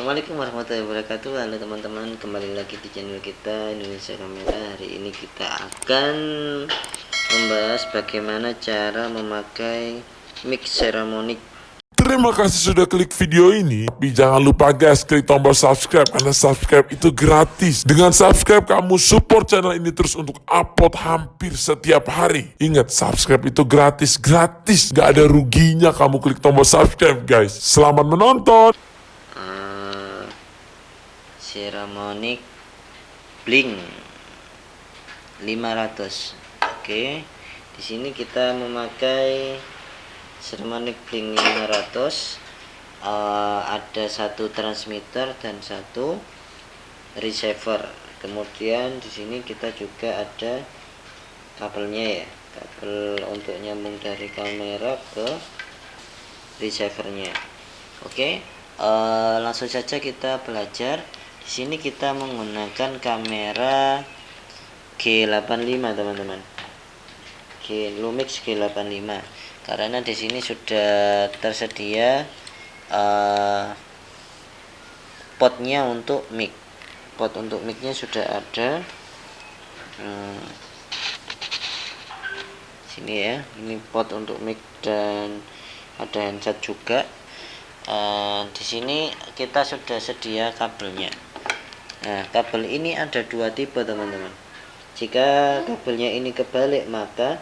Assalamualaikum warahmatullahi wabarakatuh Halo teman-teman kembali lagi di channel kita Indonesia Kamera Hari ini kita akan membahas bagaimana cara memakai mic ceramic Terima kasih sudah klik video ini. Tapi jangan lupa guys, klik tombol subscribe karena subscribe itu gratis. Dengan subscribe kamu support channel ini terus untuk upload hampir setiap hari. Ingat, subscribe itu gratis, gratis. Gak ada ruginya kamu klik tombol subscribe guys. Selamat menonton. Ceramic Blink 500 Oke. Di sini kita memakai Ceramic Blink 500 uh, ada satu transmitter dan satu receiver. Kemudian di sini kita juga ada kabelnya ya. Kabel untuk nyambung dari kamera ke receivernya. Oke. Uh, langsung saja kita belajar sini kita menggunakan kamera G85 teman-teman. G Lumix G85. Karena di sini sudah tersedia uh, potnya untuk mic. Pot untuk micnya sudah ada. Hmm, sini ya ini pot untuk mic dan ada handset juga. Uh, di sini kita sudah sedia kabelnya nah kabel ini ada dua tipe teman-teman. Jika kabelnya ini kebalik maka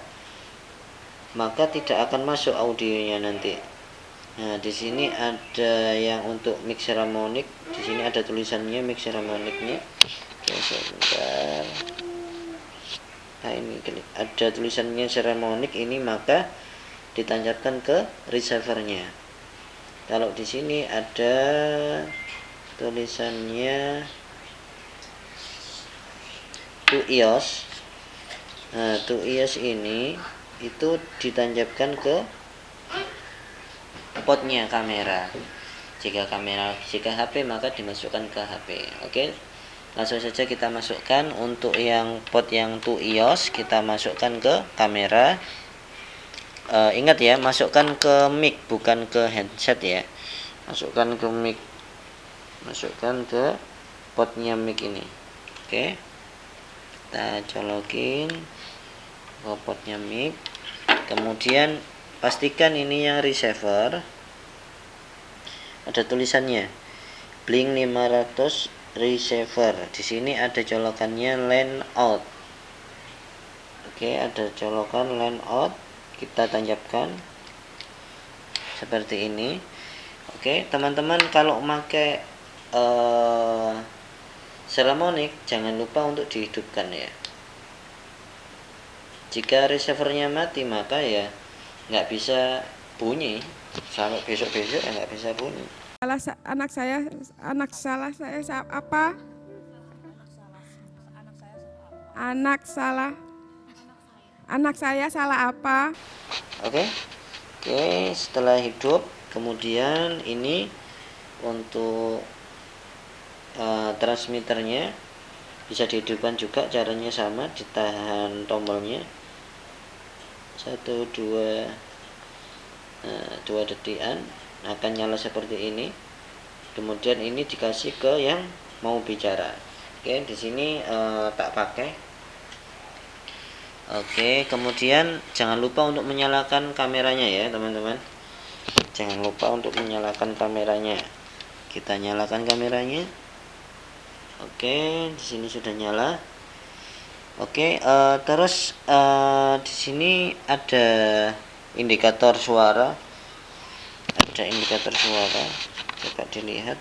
maka tidak akan masuk audionya nanti. Nah di sini ada yang untuk mixer harmonik di sini ada tulisannya mixer harmoniknya nah ini ada tulisannya harmonik ini maka ditancapkan ke receivernya. Kalau di sini ada tulisannya to iOS. Nah to iOS ini itu ditancapkan ke potnya kamera. Jika kamera jika HP maka dimasukkan ke HP oke? Langsung saja kita masukkan. Untuk yang pot yang to iOS kita masukkan ke kamera. E, ingat ya masukkan ke mic bukan ke headset ya. Masukkan ke mic. Masukkan ke potnya mic ini. Oke kita colokin ke potnya mic kemudian pastikan ini yang receiver. Ada tulisannya blink 500 receiver. Di sini ada colokannya line out. Oke ada colokan line out. Kita tancapkan seperti ini. Oke teman-teman kalau pakai uh, seremonic jangan lupa untuk dihidupkan ya. Jika receivernya mati maka ya nggak bisa bunyi. Sampai besok-besok ya nggak bisa bunyi. Salah anak saya anak salah saya apa? Anak salah anak saya salah apa? Oke okay. oke okay, setelah hidup kemudian ini untuk uh, transmitternya bisa dihidupkan juga caranya sama ditahan tombolnya. Satu dua nah, dua detikan akan nyala seperti ini. Kemudian ini dikasih ke yang mau bicara. Oke di sini uh, tak pakai. Oke kemudian jangan lupa untuk menyalakan kameranya ya teman-teman. Jangan lupa untuk menyalakan kameranya. Kita nyalakan kameranya oke di sini sudah nyala Oke, uh, terus uh, di sini ada indikator suara. Ada indikator suara. Coba dilihat.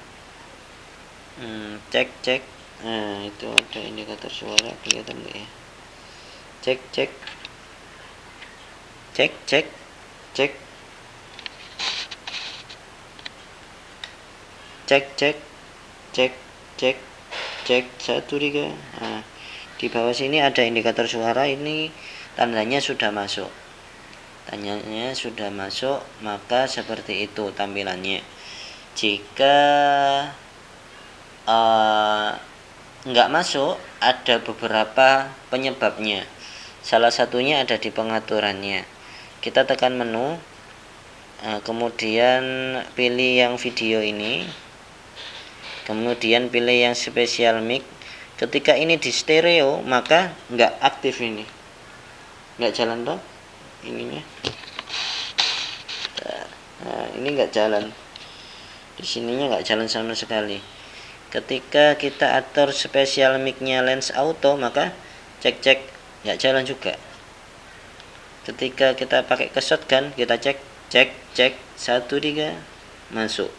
Hmm, cek cek. Nah, itu ada indikator suara kelihatan nggak ya? Cek cek. Cek cek. Cek. Cek cek. Cek cek. Cek satu tiga. Nah, di bawah sini ada indikator suara ini tandanya sudah masuk. Tandanya sudah masuk maka seperti itu tampilannya. Jika uh, masuk ada beberapa penyebabnya. Salah satunya ada di pengaturannya. Kita tekan menu uh, kemudian pilih yang video ini kemudian pilih yang special mic. Ketika ini di stereo maka nggak aktif ini. Nggak jalan toh ininya. Nah ini nggak jalan. Di sininya nggak jalan sama sekali. Ketika kita atur special micnya lens auto maka cek cek nggak jalan juga. Ketika kita pakai ke shotgun kita cek cek cek satu tiga masuk.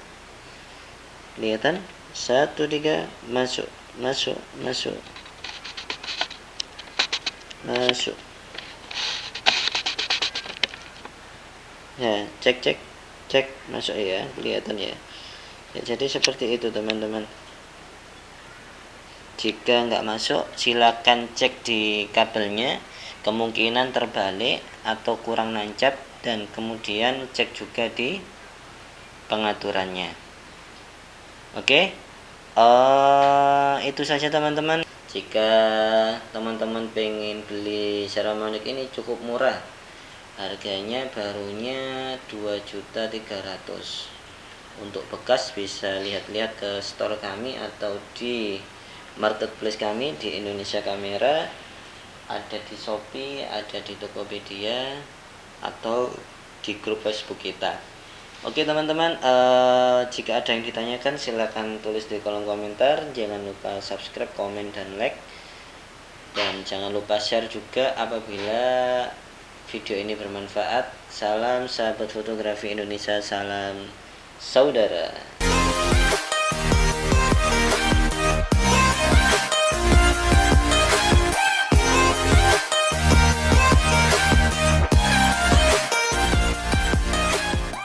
Kelihatan satu tiga masuk masuk masuk. Masuk. Ya cek cek cek masuk ya kelihatan ya, ya jadi seperti itu teman-teman. Jika nggak masuk silakan cek di kabelnya. Kemungkinan terbalik atau kurang nancap dan kemudian cek juga di pengaturannya oke. Okay? uh, itu saja teman-teman. Jika teman-teman pengen beli Ceramic ini cukup murah. Harganya barunya 2.300 untuk bekas bisa lihat-lihat ke store kami atau di marketplace kami di Indonesia Kamera. Ada di Shopee, ada di Tokopedia atau di grup Facebook kita Oke teman-teman, uh, jika ada yang ditanyakan silahkan tulis di kolom komentar. Jangan lupa subscribe, komen, dan like. Dan jangan lupa share juga apabila video ini bermanfaat. Salam sahabat fotografi Indonesia, salam saudara.